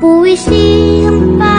不为心烦。